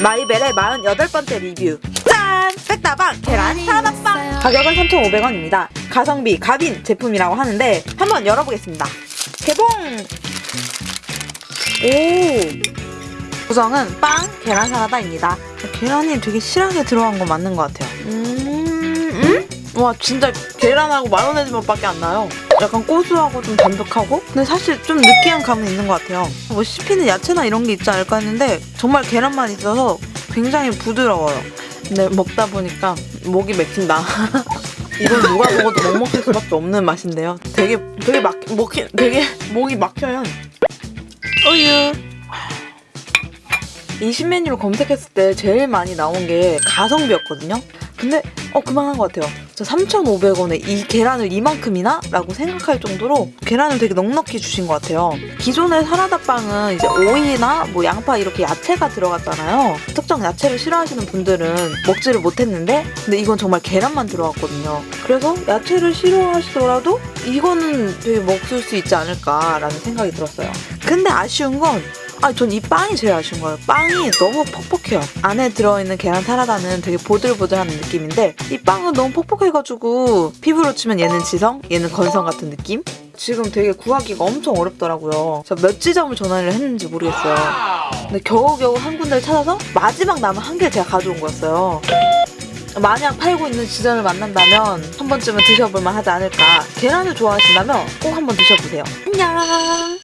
제 48번째 리뷰. 짠! 백다방 계란 사라다빵 가격은 3,500원입니다. 가성비 가빈 제품이라고 하는데 한번 열어보겠습니다. 개봉! 오! 구성은 빵, 계란 사라다입니다. 계란이 되게 실하게 들어간 거 맞는 것 같아요. 음, 음? 와 진짜 계란하고 마요네즈 맛밖에 안 나요 약간 고소하고 좀 담백하고? 근데 사실 좀 느끼한 감은 있는 것 같아요. 뭐 씹히는 야채나 이런 게 있지 않을까 했는데 정말 계란만 있어서 굉장히 부드러워요. 근데 먹다 보니까 목이 맥힌다. 이건 누가 먹어도 먹먹할 수밖에 없는 맛인데요. 되게 되게 막 목이 되게 목이 막혀요. 우유. 이 신메뉴를 검색했을 때 제일 많이 나온 게 가성비였거든요. 근데 어 그만한 것 같아요. 저 3,500원에 이 계란을 이만큼이나? 라고 생각할 정도로 계란을 되게 넉넉히 주신 것 같아요. 기존의 사라다빵은 이제 오이나 뭐 양파 이렇게 야채가 들어갔잖아요. 특정 야채를 싫어하시는 분들은 먹지를 못했는데 근데 이건 정말 계란만 들어갔거든요. 그래서 야채를 싫어하시더라도 이거는 되게 먹을 수 있지 않을까라는 생각이 들었어요. 근데 아쉬운 건 아, 전 이 빵이 제일 아쉬운 거예요. 빵이 너무 퍽퍽해요. 안에 들어있는 계란 사라다는 되게 보들보들한 느낌인데 이 빵은 너무 퍽퍽해가지고 피부로 치면 얘는 지성, 얘는 건성 같은 느낌? 지금 되게 구하기가 엄청 어렵더라고요. 저 몇 지점을 전화를 했는지 모르겠어요. 근데 겨우겨우 한 군데를 찾아서 마지막 남은 한 개 제가 가져온 거였어요. 만약 팔고 있는 지점을 만난다면 한 번쯤은 드셔볼만 하지 않을까. 계란을 좋아하신다면 꼭 한번 드셔보세요. 안녕!